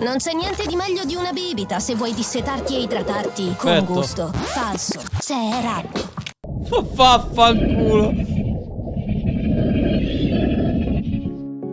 Non c'è niente di meglio di una bibita se vuoi dissetarti e idratarti con Certo. gusto. Falso. Sei rabbio. Vaffanculo.